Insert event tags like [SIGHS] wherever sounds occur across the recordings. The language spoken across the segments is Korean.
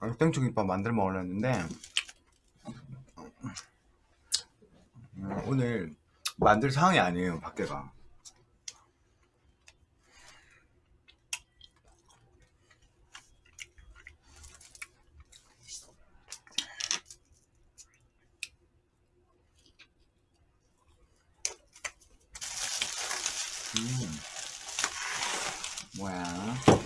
땡초 김밥 만들어 먹으려 했는데 음, 오늘 만들 상황이 아니에요 밖에가 음. 뭐야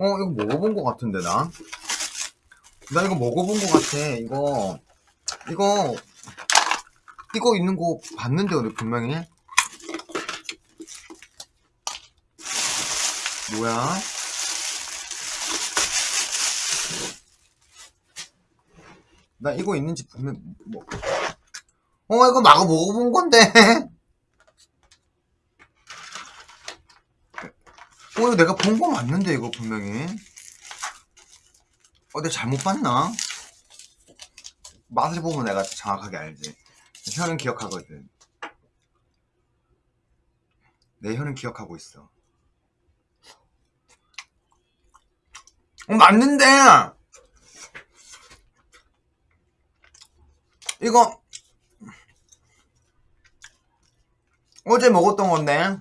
어 이거 먹어본 것 같은데 나? 나 이거 먹어본 것 같아 이거 이거 이거 있는 거 봤는데 오늘 분명히 뭐야? 나 이거 있는지 분명 뭐. 어 이거 마가 먹어본 건데 [LAUGHS] 어 이거 내가 본 거 맞는데 이거 분명히 어 내가 잘못 봤나? 맛을 보면 내가 정확하게 알지. 혀는 기억하거든. 내 혀는 기억하고 있어. 어 맞는데! 이거 어제 먹었던 건데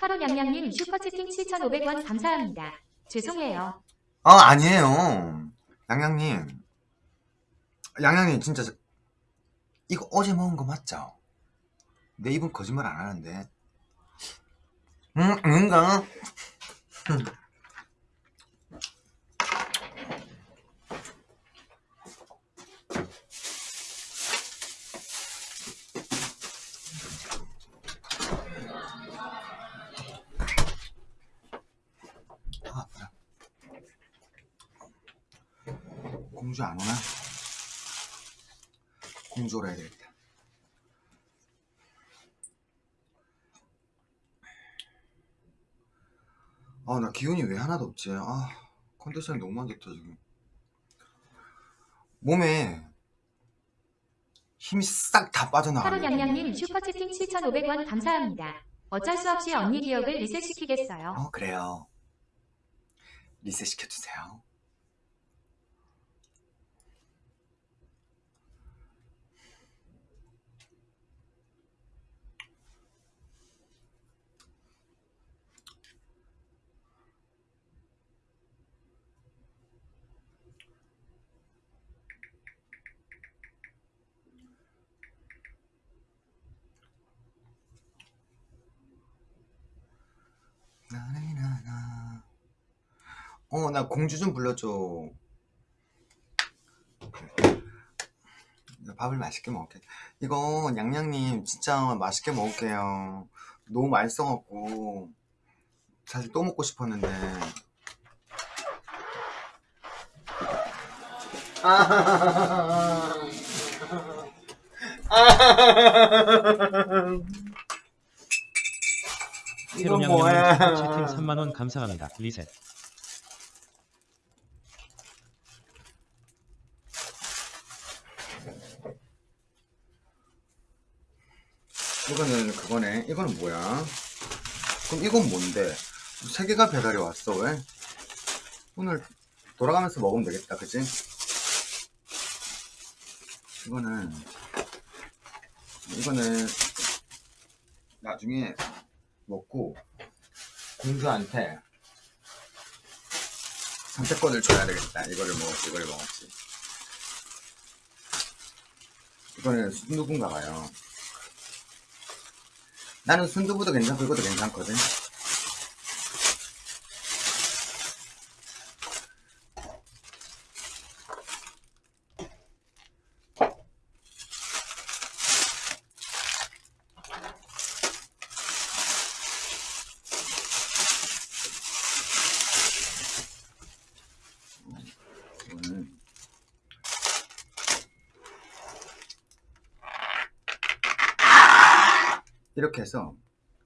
하루 양양님 슈퍼채팅 7,500원 감사합니다. 죄송해요. 아 아니에요 양양님 양양님 진짜 저- 이거 어제 먹은 거 맞죠? 내 입은 거짓말 안 하는데 응? 응가? 공주 안 오나? 공주 오라 해야 되겠다 아 나 기운이 왜 하나도 없지 아 컨디션이 너무 안 좋다 지금 몸에 힘이 싹 다 빠져나가네 양양님 슈퍼채팅 7,500원 감사합니다. 어쩔 수 없이 언니 기억을 리셋시키겠어요. 어 그래요 리셋 시켜주세요 나나나나. 어 나 공주 좀 불러줘. 나 밥을 맛있게 먹게. 이거 양양님 진짜 맛있게 먹을게요. 너무 맛있어갖고 사실 또 먹고 싶었는데. 이건 [LAUGHS] 새로냥냥님 뭐야 슈퍼채팅 3만원 감사합니다. 리셋. 이거는 그거네. 이거는 뭐야? 그럼 이건 뭔데? 세 개가 배달이 왔어, 왜? 오늘 돌아가면서 먹으면 되겠다, 그치? 이거는, 이거는 나중에 먹고 공주한테 선택권을 줘야 되겠다. 이거를 먹었지, 이거를 먹었지. 이거는 누군가 봐요. 나는 순두부도 괜찮고 이것도 괜찮거든 이렇게 해서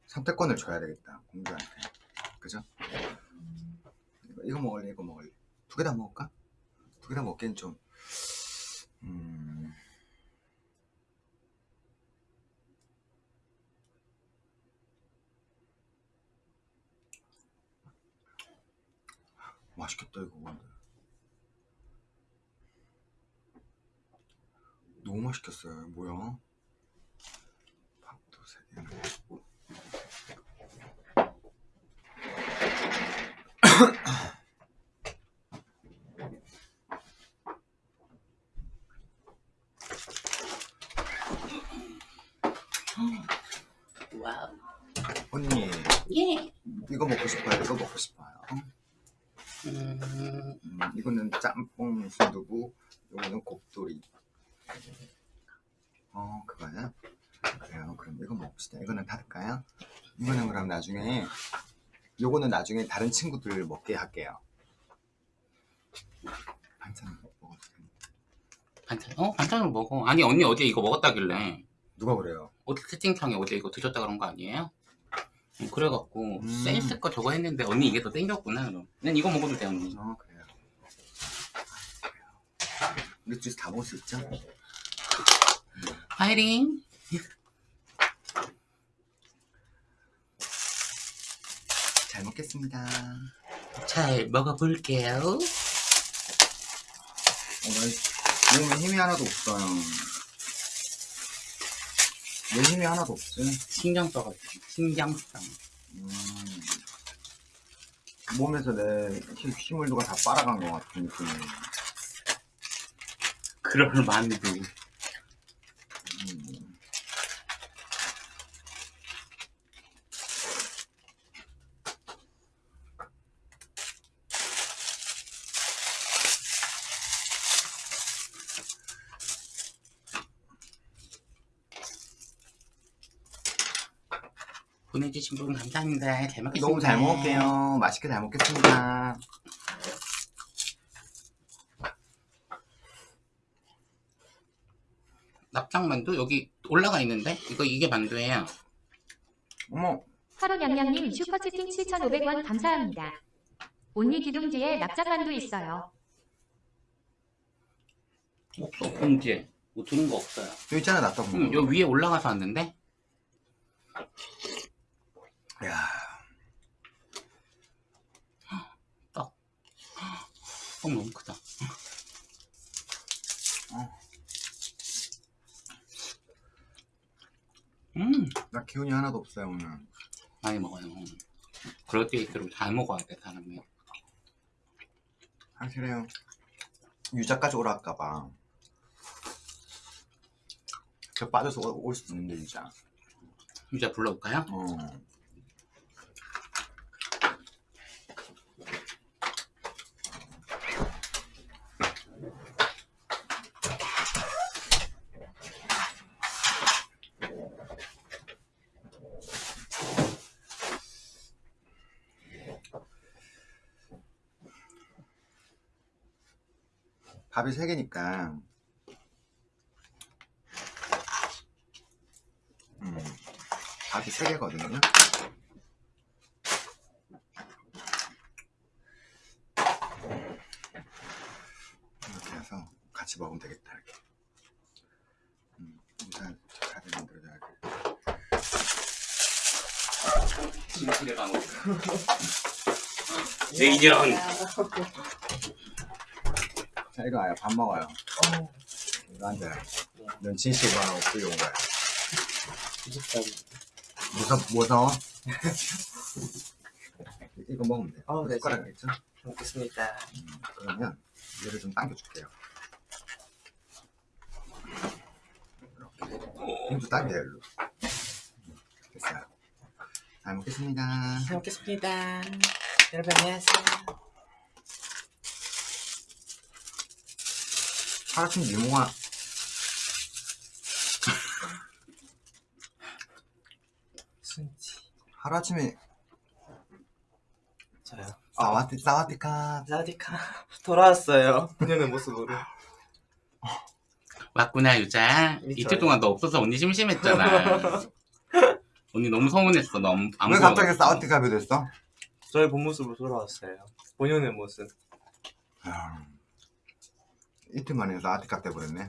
선택권을 줘야 되겠다 공주한테. 그죠? 이거, 먹을래 이거 먹을래? 두 개 다 먹을까? 두 개 다 먹기엔 좀 음... 맛있겠다 이거 근데. 너무 맛있겠어요 뭐야? 밥도 세개나 와우. 언니 예. 이거 먹고 싶어요 이거 먹고 싶어요 음, 음, 이거는 짬뽕 순두부 이거는 곱돌이 어 그거야? 그래요 그럼 이거 먹읍시다 이거는 닫을까요? 이거는 그럼 나중에 요거는 나중에 다른 친구들 먹게 할게요 반찬 되나? 반찬, 어? 반찬을 먹어. 아니, 언니 어제 이거 먹었다길래. 누가 그래요? 어제 채팅창에 어제 이거 드셨다 그런 거 아니에요? 음, 그래갖고, 음. 센스 거 저거 했는데, 언니 이게 더 땡겼구나, 그럼. 난 이거 먹어도 돼, 언니. 어 그래요 우리 둘이서 다 먹을 수 있죠? 파이팅! 잘 먹겠습니다 잘 먹어볼게요. 어, 나 몸에 힘이 하나도 없어요. 왜 힘이 하나도 없지? 신경 써가지고, 신경 써. 음, 몸에서 내 힘- 힘을 누가 다 빨아간 것 같은 느낌이. 그럴 만도. 음. 보내주신 분 감사합니다. 잘 먹겠습니다. 너무 잘 먹을게요. 맛있게 잘 먹겠습니다. 납작만두? 여기 올라가 있는데? 이거, 이게 만두예요. 어머, 하루냥냥님 슈퍼채팅 7,500원 감사합니다. 온리 기둥지에 납작만두 있어요. 없어, 봉지에. 뭐 드는 거 없어요. 여기 있잖아, 낫다 응, 요 위에 올라가서 왔는데? 야, 떡 너무 크다. 어. 음, 나 기운이 하나도 없어요, 오늘. 많이 먹어요. 그럴 때일수록 잘 먹어야 돼, 사람이. 사실은 유자까지 오라 할까봐. 저 빠져서 올 수 있는데, 유자. 유자 불러올까요? 어. 밥이 세 개니까 음, 밥이 세 개거든요. 이렇게 해서 같이 먹으면 되겠다 이렇게. 음, 일단 밥을 만들어줘야 돼. 진실의 방울. 레이전. 자 이거 와요. 밥 먹어요. 이거 앉아요. 넌 진실과 없고 온 거야. 무서 무서워? [LAUGHS] 이거 먹으면 돼. 어, 네, 숟가락 있죠? 먹겠습니다. 음, 그러면 얘를 좀 당겨줄게요. 이렇게. 당겨요, 일로. 됐어요. 잘 먹겠습니다. 잘 먹겠습니다. 여러분 안녕하세요. 하루아침 미모가 순지. 하루아침에 저요. 아 와티 사와디카 사디카 돌아왔어요. 그녀의 모습으로. 왔구나, 유자. 이틀 동안 너 없어서 언니 심심했잖아. [LAUGHS] 언니 너무 서운했어. 너무 안 왜. 갑자기 사우디갑이 됐어? 저의 본 모습으로 돌아왔어요. 본연의 모습. 야, 이틀 만에 사우디갑 돼버렸네.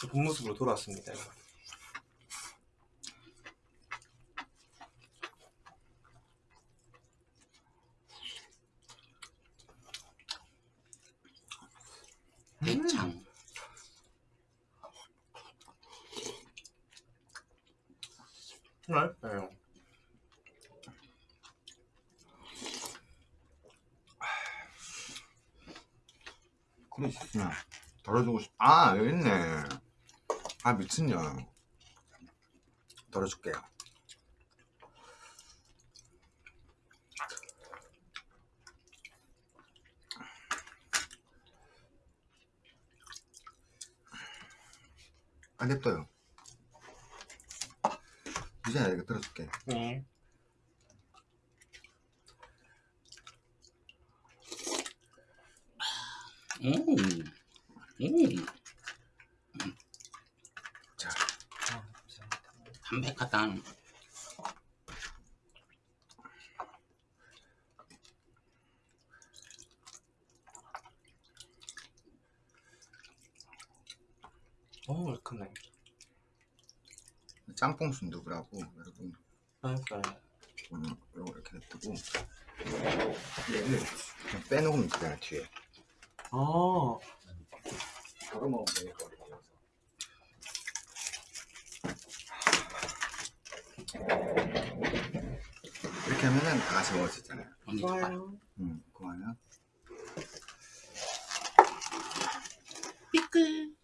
저본 모습으로 돌아왔습니다. 대창. 맛있어요. 그래 싶으면 덜어주고 싶. 아 여기 있네. 아 미친년. 덜어줄게요. 안 냅둬요. 이제 이거 들어줄게. 네. 음. 음. 자. 담백하다. 어, 얼큰해. 짬뽕 순두부라고 여러분 맛있어요. 오늘 요거 이렇게 냅두고 얘를 그냥 빼놓으면 되잖아 뒤에. 아, 바로 먹으면 되니까. 이렇게 하면은 다 같이 먹을 수 있잖아요. 좋아요. 음, 그거는 삐끗.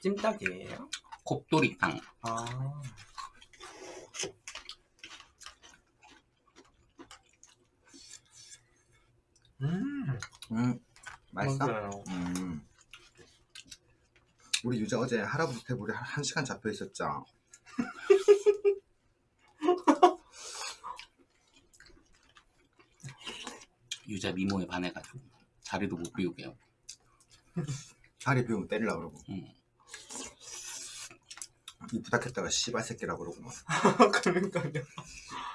찜닭이에요? 곱돌이탕. 아. 음, 음, 맛있어? 맞아요. 음. 우리 유자 어제 할아버지 테이블에 한, 한 시간 잡혀 있었죠. [LAUGHS] 유자 미모에 반해가지고 자리도 못 비우게요. [LAUGHS] 자리 비우면 때리려고 그러고. 음. 이 부탁했다가 씨발 새끼라고 그러고 막. [LAUGHS] 그러니까요.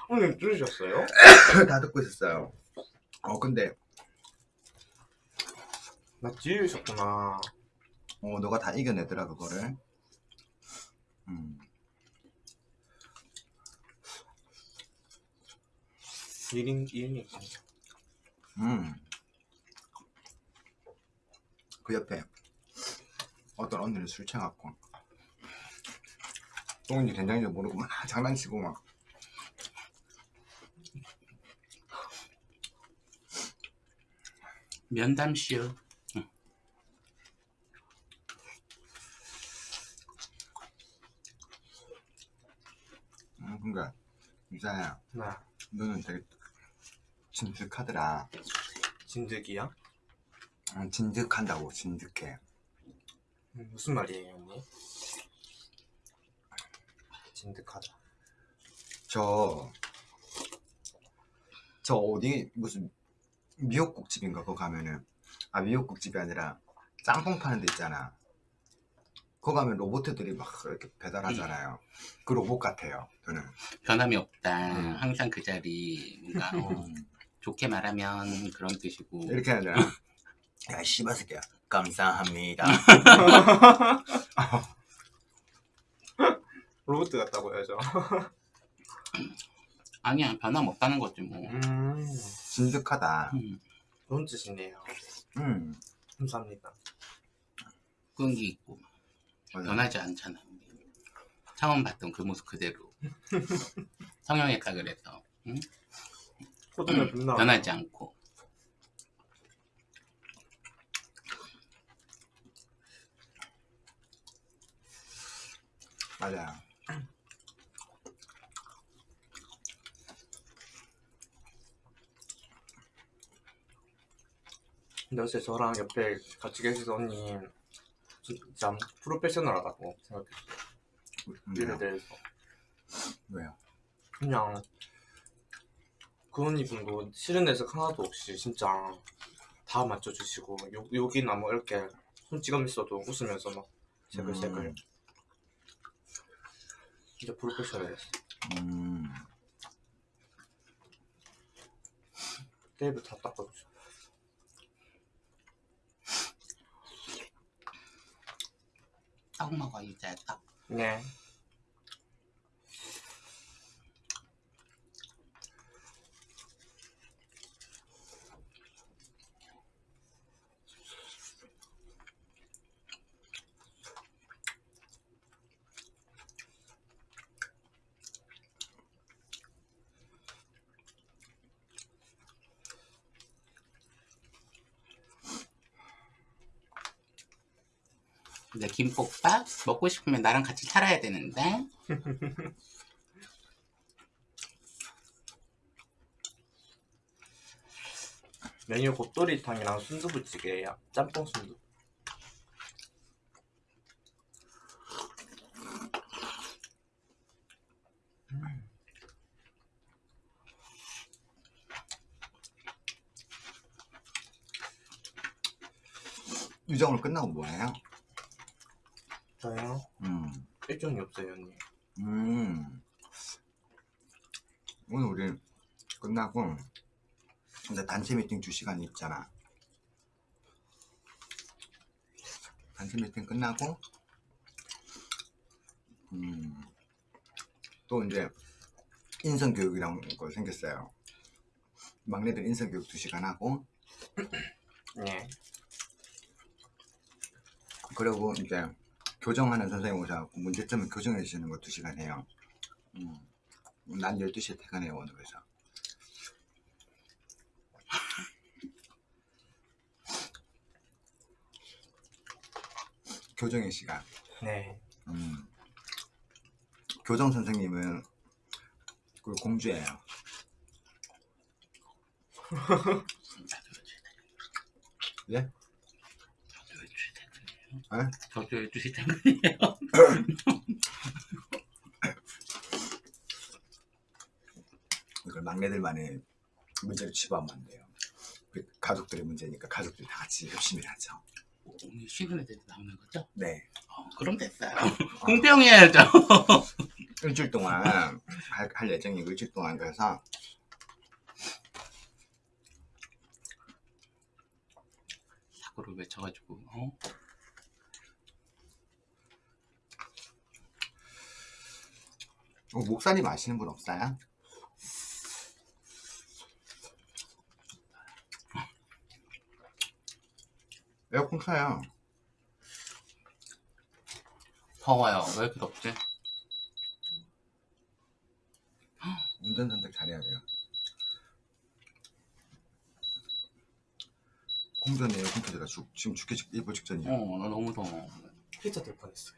오늘 들으셨어요? [COUGHS] 다 듣고 있었어요. 어 근데 나 지으셨구나. 어 너가 다 이겨내더라 그거를. 음. 1인, 1인이니까. 음. 그 옆에 어떤 언니를 술 취해갖고 똥인지 된장인지 모르고 막 장난치고 막 면담쇼. 음, 그니까 유자야 나, 너는 되게 진득하더라 진득이야? 음, 진득한다고 진득해 음, 무슨 말이에요, 언니? 진득하다. 저, 저 어디, 무슨, 미역국집인가, 그거 가면은. 아, 미역국집이 아니라, 짬뽕 파는 데 있잖아. 그거 가면 로봇들이 막 이렇게 배달하잖아요. 그 로봇 같아요, 저는. 변함이 없다. 음. 항상 그 자리. 뭔가 어, 좋게 말하면 그런 뜻이고. 이렇게 하잖아. [LAUGHS] 야, 씨발 새끼야. 감사합니다. [LAUGHS] 로봇 같다고 해야죠. [LAUGHS] 아니야 변함 없다는 거지 뭐. 음, 진득하다. 음. 좋은 뜻이네요. 음. 감사합니다. 끈기 있고 맞아. 변하지 않잖아. 처음 봤던 그 모습 그대로. [LAUGHS] 성형했다 그래서 응? 코드가 존나. 변하지 않고. 맞아 근데 어제 저랑 옆에 같이 계시던 언니 진짜 프로페셔널하다고 생각했어요. 일에? 대해서 왜요? 그냥 그 언니분도 싫은 내색 하나도 없이 진짜 다 맞춰주시고 욕, 욕이나 뭐 이렇게 손찌검 있어도 웃으면서 막 새글새글 음. 진짜 프로페셔널했어 음. 테이블 다 닦아주죠 떡 먹어 이제 떡. 네 근데 김볶밥 먹고 싶으면 나랑 같이 살아야 되는데. [LAUGHS] 메뉴 곱돌이탕이랑 순두부찌개예요 짬뽕 순두 유정으로 끝나고 뭐해요? 저요? 음. 일정이 없어요 언니 음. 오늘 우리 끝나고 이제 단체 미팅 2시간 있잖아. 단체 미팅 끝나고 음. 또 이제 인성 교육이란 거 생겼어요. 막내들 인성 교육 2시간 하고 네 그리고 이제 교정하는 선생님 오셔갖고 문제점을 교정해 주시는 거 2시간 해요. 음. 난 12시에 퇴근해요, 오늘 그래서. 교정의 시간. 네. 음. 교정 선생님은 그 공주예요. [LAUGHS] 예? 에? 저도 12시 퇴근이에요. [LAUGHS] 이걸 막내들만의 문제로 치부하면 안 돼요. 그 가족들의 문제니까 가족들이 다 같이 열심히 하죠. 오늘 애들 나오는 거죠? 네. 어, 그럼 됐어요. 공평 해야죠. [LAUGHS] 일주일 동안 할, 할 예정이고 일주일 동안 그래서 사고를 외쳐가지고 어? 목사님 아시는 분 없어요? 에어컨 켜요. 더워요. 왜 이렇게 덥지? 운전 선택 잘해야 돼요. 공전에 에어컨 켜다가 죽, 지금 죽게 죽, 일보 직전이야. 어, 나 너무 더워. 피자 될 뻔했어요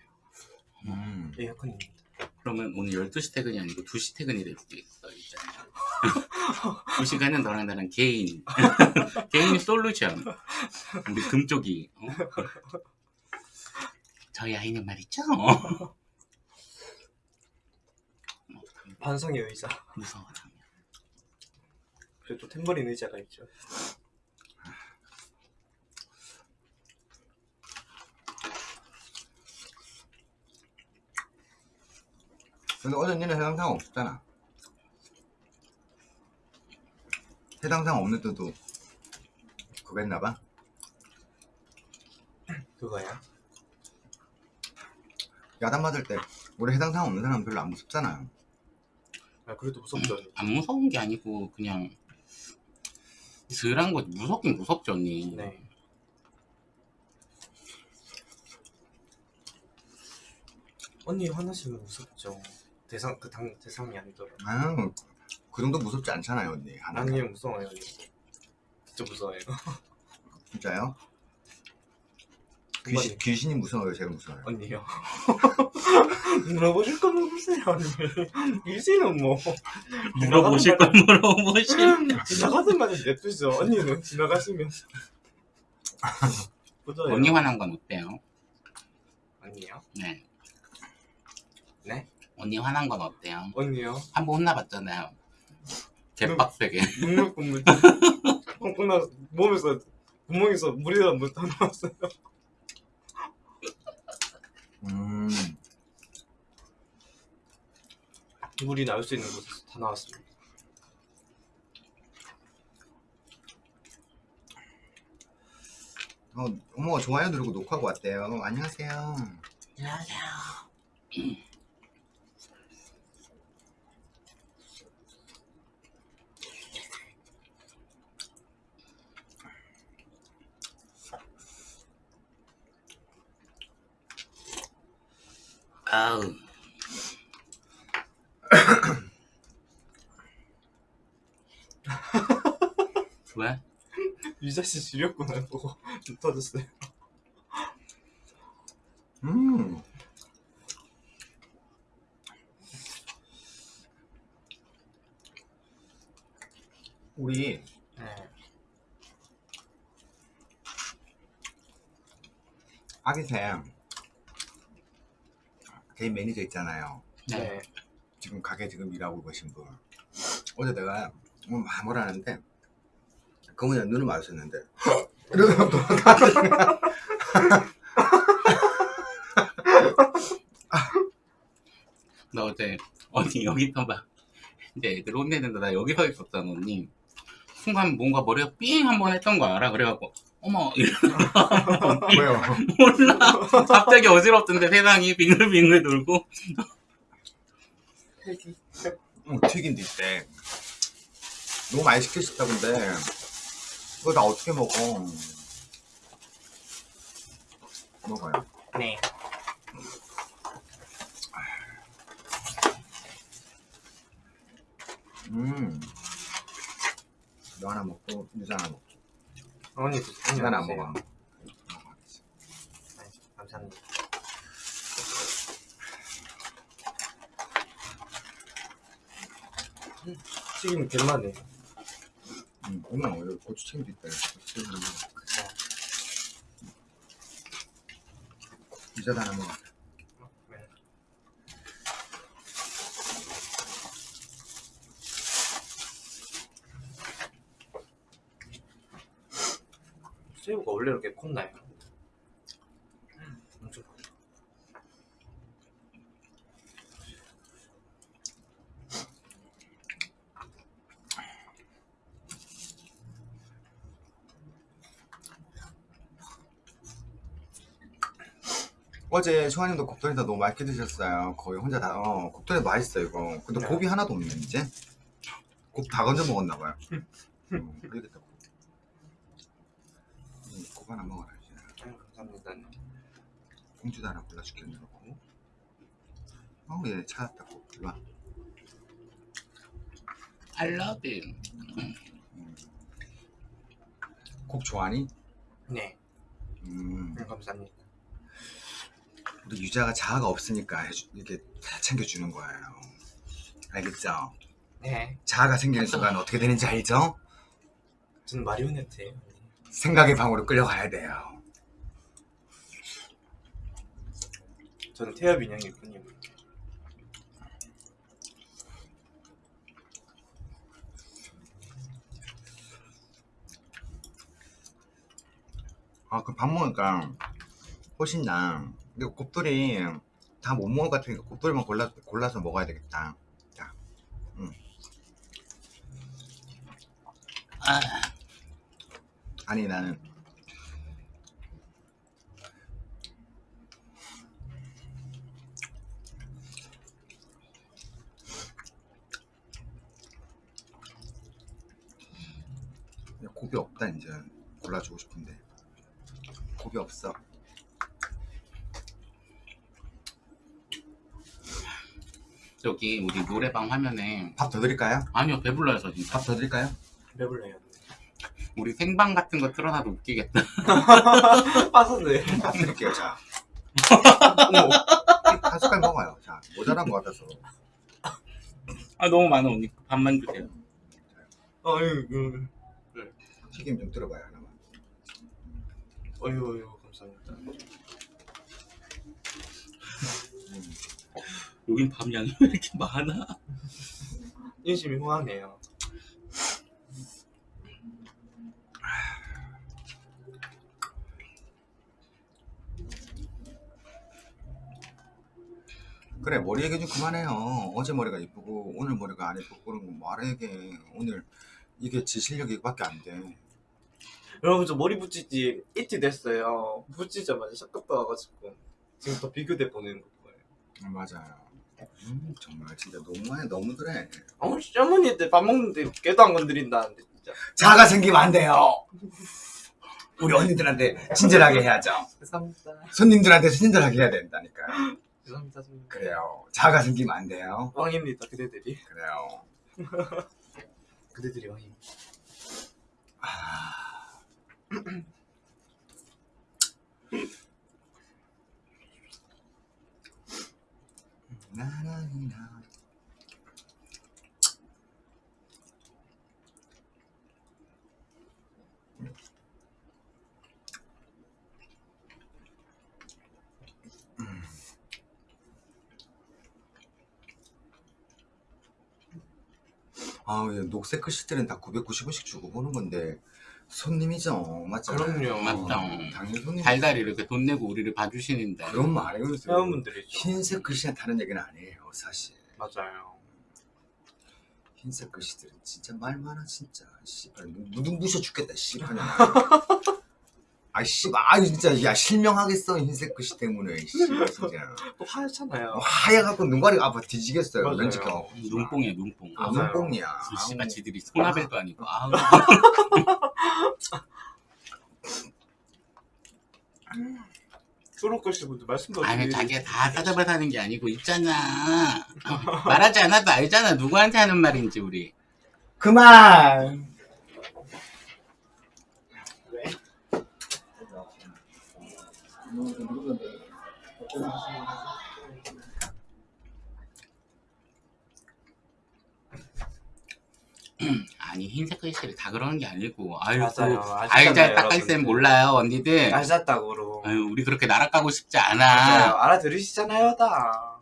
음. 에어컨입니다 그러면 오늘 12시 퇴근이 아니고 2시 퇴근이 될 수도 있어, 이제. 2시간은 너랑 나랑 개인. [LAUGHS] 개인 솔루션. 우리 금쪽이. 어? 저희 아이는 말이죠. 어, 반성의 의자 무서워. 그래도 탬버린 의자가 있죠 근데 어제 니는 해당사항 없었잖아. 해당사항 없는 때도 그거 했나봐. 그거야 야단 맞을 때 우리 해당사항 없는 사람 별로 안 무섭잖아. 아 그래도 무섭죠 언니 안 무서운 게 아니고 그냥 덜한 거지. 무섭긴 무섭죠, 언니. 네 언니 화나시면 무섭죠 대상 그 당 대상이 아니더라 아유, 그 정도 무섭지 않잖아요, 언니. 하나. 아니에요 무서워요 언니 진짜 무서워요 [LAUGHS] 진짜요? 귀신, 귀신이 무서워요, 제가 무서워요. 언니요 [LAUGHS] 물어보실 거 물어보세요 언니 귀신은 뭐 [LAUGHS] 물어보실 걸 물어보실. 지나가든 말든 냅두죠 언니는 지나가시면 언니 화난 건 어때요? 언니요? 네. 언니 화난 건 어때요? 언니요? 한 번 혼나봤잖아요. 개빡세게. 눈물 콧물 콩콩 나서 몸에서 구멍에서 물이 다 물다 나왔어요. 음. 물이 나올 수 있는 곳에서 다 나왔습니다. 어, 어머 좋아요 누르고 녹화하고 왔대요. 안녕하세요. 안녕하세요. 아우. [LAUGHS] 왜? 유자 씨 지렸구나 보고 좀 터졌어요. 음. 우리 네. 아기샘 개인 매니저 있잖아요. 네. 네. 지금 가게 지금 일하고 계신 분. 어제 내가 뭐 뭐라 하는데 그분이랑 눈을 마주쳤는데 [LAUGHS] 이러면서 또 [LAUGHS] 나 어제 언니 여기 있어봐. 이제 애들 혼내는데 나 여기 서 있었잖아 언니. 순간 뭔가 머리가 삥 한 번 했던 거 알아? 그래갖고 어머 [LAUGHS] 왜요? 몰라 갑자기 어지럽던데 세상이 빙글빙글 돌고 어, 튀긴데 있대. 너무 많이 시키셨다던데 그거 다 어떻게 먹어? 먹어요. 네. 음. 너 하나 먹고 유자 하나 먹고. 언니 드세요. 안. 먹어. 네, 감사합니다. 음, 튀김 개맛네. 음, 엄마 여기 고추냉도 있다. 고추냉 하나 먹어. 유자도 하나 먹어. 네. 새우가 원래 이렇게 컸나요? 음, 엄청. 어제 소아님도 곱돌이다 너무 맛있게 드셨어요. 거의 혼자 다, 어, 곱돌이 맛있어, 이거. 근데 네. 곱이 하나도 없네, 이제. 곱 다 건져 먹었나봐요. 음, 그러겠다. 음, 곱 하나 먹어라, 이제. 아유, 감사합니다. 공주도 하나 골라줄게, 넣고. 어, 얘 찾았다, 곱. 이리 와. I love you. 곱 좋아하니? 네, 음, 음, 감사합니다. 우리 유자가 자아가 없으니까 해주- 이렇게 다 챙겨주는 거예요. 알겠죠? 네, 자아가 생기는 순간 어떻게 되는지 알죠? 저는 마리오네트예요. 생각의 방으로 끌려가야 돼요. 저는 태엽 인형일 뿐입니다. 아, 그 밥 먹으니까 훨씬 나. 근데 곱돌이 다 못 먹을 것 같으니까 곱돌이만 골라, 골라서 먹어야 되겠다. 자, 아, 아니 나는 곱이 없다 이제 골라주고 싶은데 곱이 없어. 저기 우리 노래방 화면에 밥 더 드릴까요? 아니요 배불러요 저 진짜. 밥 더 드릴까요? 배불러요. 우리 생방 같은 거 틀어놔도 웃기겠다. [LAUGHS] 빠졌네. 밥 드릴게요. 자, 어머, 한 숟갈 먹어요. 자, 모자란 것 같아서. 아 너무 많아 언니. 밥만 주세요. 아유, 음. 튀김 좀 들어봐요 하나만. 어유, 어유, 감사합니다. 여긴 밤양이 왜 이렇게 많아? 인심이 호하네요. 그래 머리 얘기 좀 그만해요 어제 머리가 이쁘고 오늘 머리가 안 이쁘고 그런 거 말하게 오늘 이게 지 실력이 이거밖에 안돼 여러분 저 머리 붙이지 이틀 됐어요. 붙이자마자 샷값 와가지고 지금 더 비교돼 보는 거예요. 맞아요 음, 정말 진짜 너무해 너무 그래 어머니 어머니들 밥 먹는데 깨도 안 건드린다는데. 자가 생기면 안 돼요 우리 언니들한테 친절하게 해야죠 죄송합니다. 손님들한테 친절하게 해야 된다니까 죄송합니다. 선생님. 그래요 자가 생기면 안 돼요 왕입니다. 그대들이. 그래요 [LAUGHS] 그대들이 왕입니다. 아... 나나나. 아, 예, 녹색 글씨들은 다 990원씩 주고 보는 건데 손님이죠, 맞잖아요. 그럼요. 맞죠. 당연히 손님. 달달이 이렇게 돈 내고 우리를 봐주시는데 그런 말 아니에요. 회원분들이죠. 흰색 글씨가 다른 얘기는 아니에요, 사실. 맞아요. 흰색 글씨들은 진짜 말 많아, 진짜. 씨발, 눈, 눈 부셔 죽겠다, 씨발. [LAUGHS] [LAUGHS] 아, 씨발, 아, 진짜, 야, 실명하겠어, 흰색 글씨 때문에, 씨발, 진짜. 또 하얗잖아요. 어, 하얘갖고 눈가리가 아파 뒤지겠어요, 맞아요. 렌즈 껴. 눈뽕이야 눈뽕 아, 맞아요. 눈뽕이야. 씨발 지들이 소나벨도 아니고 아우 초록글씨 분들 말씀도 아니 자기가 다 따져봐서 하는 게 아니고 있잖아 어, 말하지 않아도 알잖아 누구한테 하는 말인지 우리 그만! [CLEARS THROAT] 아니 흰색 글씨를 다 그러는 게 아니고 아유 맞아요. 알잘 닦을 쌤. 몰라요 언니들 알았다고로. 아유 우리 그렇게 나락가고 싶지 맞아요. 않아 알아들으시잖아요, 다.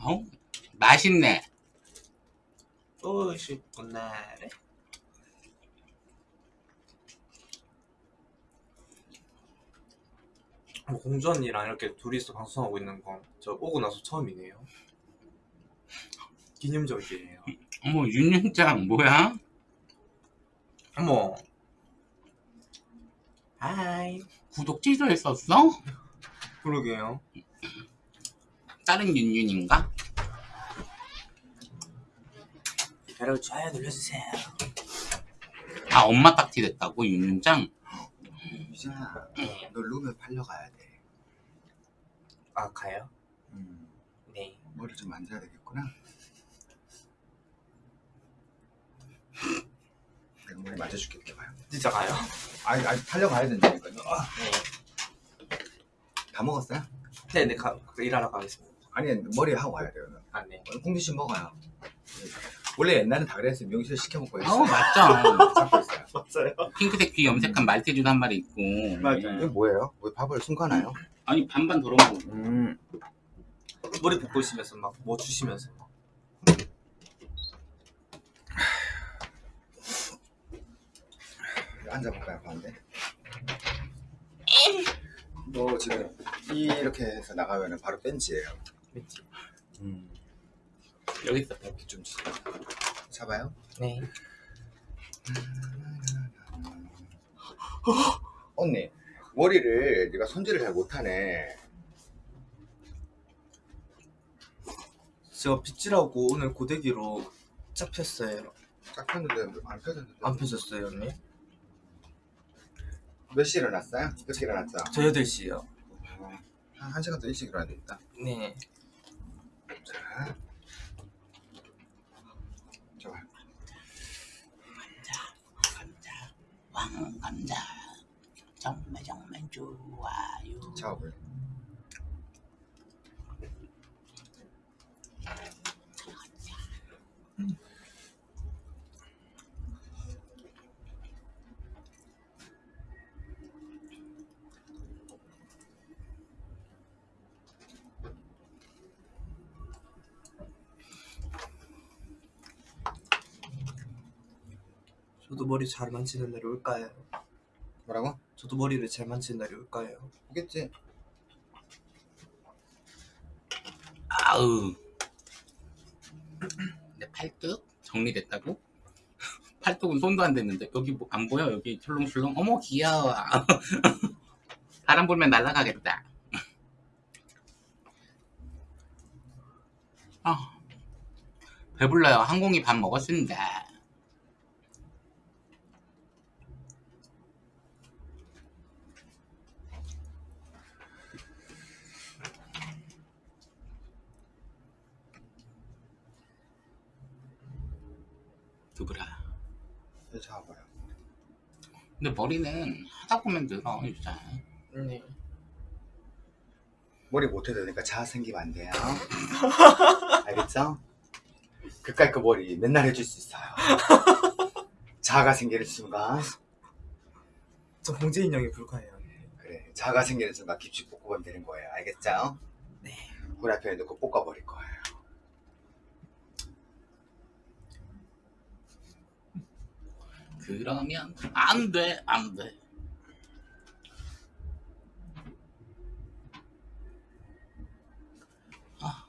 어? 맛있네 또 싶구나. 어, 언니랑 이렇게 둘이서 방송하고 있는 건 저 오고 나서 처음이네요. 기념적이에요. 어머 윤윤장 뭐야? 어머. 하이. 구독 취소했었어? 그러게요. 다른 윤윤인가? 여러분 좋아요 눌러주세요. 아 엄마 딱지 됐다고 윤윤장? 유진아, 너 룸에 팔려가야 돼. 아 가요? 음, 네. 머리 좀 만져야 되겠구나. 내가 머리 만져줄게, 이렇게 봐요. 진짜 가요? 아니, 아니, 팔려가야 된다니까요. 아, 네. 다 먹었어요? 네네 가 일하러 가겠습니다. 아니, 머리 하고 와야 돼요. 아 네. 공주씨 먹어요. 원래 옛날엔 다 그랬어요. 명실 시켜 먹고 어 했어요. 맞죠 잡고 있어요. [LAUGHS] 맞아요. 핑크색 귀 염색한 말티즈도 한 마리 있고 맞아요. 이게 뭐예요? 뭐 밥을 숨가나요? 아니 반반 덜어 먹어 음. 머리 볶고 있으면서 막 뭐 주시면서 막. [SIGHS] 앉아볼까요, 가운데? 너 지금 이렇게 해서 나가면 바로 벤치예요. 왠지. 음. 여기 있어 이렇게 좀 잡아요. 네. 언니, 머리를 네가 손질을 잘 못하네. 제가 빗질하고 오늘 고데기로 짝 폈어요. 딱 폈는데 안 펴졌는데. 안 펴졌어요 언니? 몇 시에 일어났어요? 일찍 일어났죠? 저 8시요. 어, 한, 한 시간 더 일찍 일어나야 되겠다. 네. 자. 좋아. 왕감자 정말 정말 좋아요 작업 저도 머리 잘 만지는 날이 올까요? 뭐라고? 저도 머리를 잘 만지는 날이 올까요? 오겠지? 아우. 내 팔뚝 정리됐다고? [LAUGHS] 팔뚝은 손도 안 댔는데 여기 뭐 안 보여 여기 출렁출렁 어머 귀여워 [LAUGHS] 바람 불면 날아가겠다 [LAUGHS] 아 배불러요 항공이 밥 먹었습니다 두부라 이거 잡아봐요. 근데 머리는 하다 보면 늘어 진짜 네. 머리 못해도 되니까 자아 생기면 안 돼요. [LAUGHS] 알겠죠? 그까이 그 머리 맨날 해줄 수 있어요. 자아가 생기는 순간 저 봉제 인형이 불가해요. 그래 자아가 생기는 순간 깊이 볶으면 되는 거예요. 알겠죠? 네. 후라이팬에 넣고 볶아버릴 거예요. 그러면 안 돼, 안 돼. 아.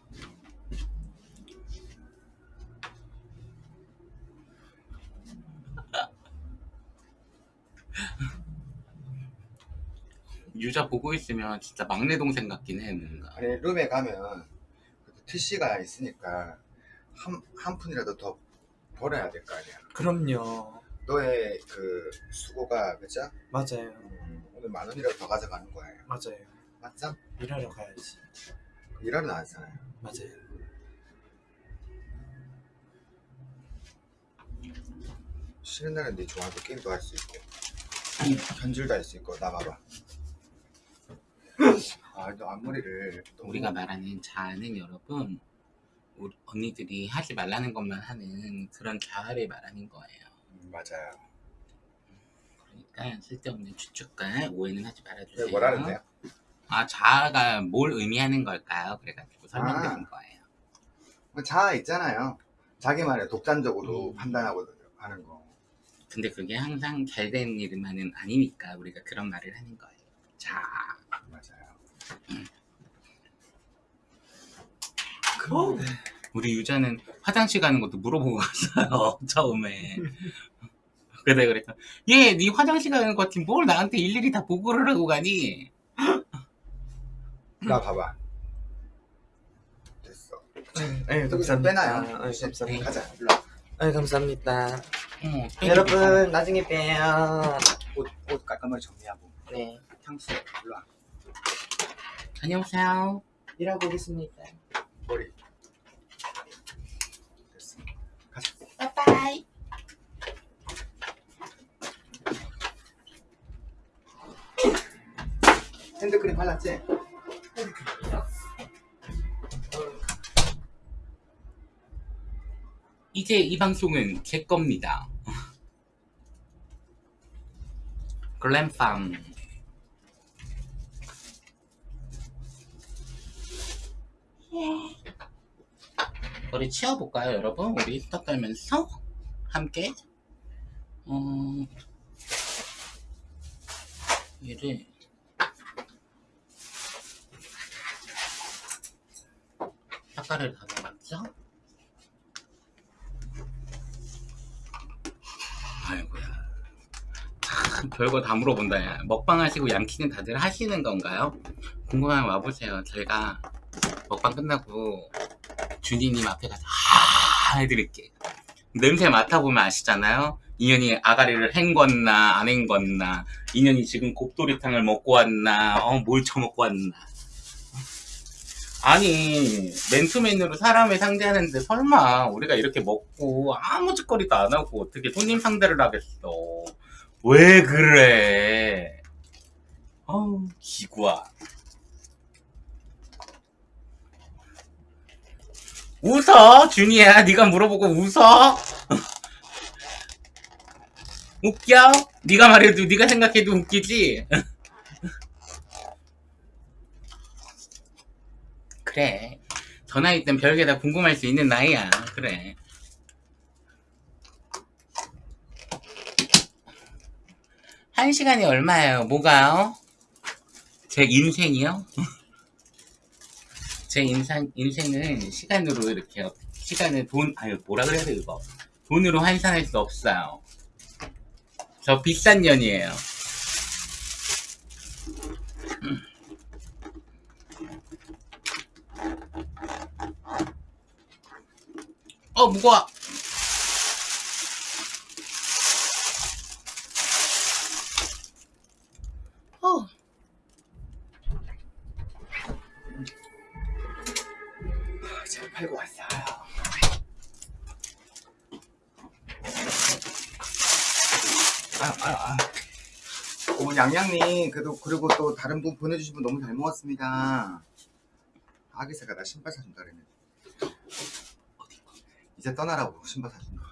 [LAUGHS] 유자 보고 있으면 진짜 막내 동생 같긴 해 뭔가. 아니 룸에 가면 TC가 있으니까 한, 한 푼이라도 더 벌어야 될 거 아니야. 그럼요. 너의 그 수고가 그죠? 맞아요. 음, 오늘 만 원이라도 더 가져가는 거예요. 맞아요. 맞죠? 일하러 가야지. 일하러 나왔잖아요. 맞아요. 쉬는 날은 네 좋아하는 게임도 할 수 있고 현질도 할 수 있고 나 봐봐. 아, 너 앞머리를 너무- 우리가 말하는 자아는 여러분 우리 언니들이 하지 말라는 것만 하는 그런 자아를 말하는 거예요. 음, 맞아요. 그러니까 쓸데없는 추측과 오해는 하지 말아주세요. 왜 뭐라는데요? 아 자아가 뭘 의미하는 걸까요? 그래가지고 설명드린 아. 거예요. 뭐 자아 있잖아요. 자기만의 독단적으로 음. 판단하고 하는 거. 근데 그게 항상 잘된 일만은 아니니까 우리가 그런 말을 하는 거예요. 자아. 맞아요. 어? 우리 유자는 화장실 가는 것도 물어보고 갔어요. [LAUGHS] 처음에. 그래 그랬어. 얘, 네 화장실 가는 것 같은 뭘 나한테 일일이 다 보고를 하고 가니? 나 봐봐. 됐어. 네, 여기서 빼놔요. 네, 감사합니다. 가자. 일로 와. 네, 감사합니다. 어머, 여러분, 나중에 봬요. 옷, 옷 깔끔하게 정리하고. 네. 향수. 일로 와. 안녕하세요. 일하고 오겠습니다. 머리. 됐어. 가자. 빠빠이. 핸드크림 발랐지? 이제 이 방송은 제 겁니다. 글램팜. 머리 치워볼까요, 여러분? 우리 스타 떨면서 함께. 어, 얘를 닦아를 닫아봤죠? 아이고야. 참, 별거 다 물어본다, 야. 먹방 하시고 양키는 다들 하시는 건가요? 궁금하면 와보세요. 저희가 먹방 끝나고 준이님 앞에 가서 하 해드릴게. 냄새 맡아보면 아시잖아요? 인연이 아가리를 헹궜나, 안 헹궜나, 인연이 지금 곱돌이탕을 먹고 왔나, 어, 뭘 처먹고 왔나. 아니, 맨투맨으로 사람을 상대하는데 설마 우리가 이렇게 먹고 아무 짓거리도 안 하고 어떻게 손님 상대를 하겠어. 왜 그래? 어우, 기구야. 웃어, 준이야. 네가 물어보고 웃어? [LAUGHS] 웃겨? 네가 말해도 네가 생각해도 웃기지? [LAUGHS] 그래. 저 나이 땐 별게 다 궁금할 수 있는 나이야. 그래. 한 시간이 얼마예요? 뭐가요? 제 인생이요? [LAUGHS] 제 인상, 인생은 시간으로 이렇게, 시간을 돈, 아유, 뭐라 그래야 돼, 이거. 돈으로 환산할 수 없어요. 저 비싼 년이에요. [CLEARS THROAT] 어, 무거워. 양양님, 그래도, 그리고 또 다른 분 보내주신 분 너무 잘 먹었습니다. 아기새가 나 신발 사준다 그랬네. 이제 떠나라고 신발 사준다.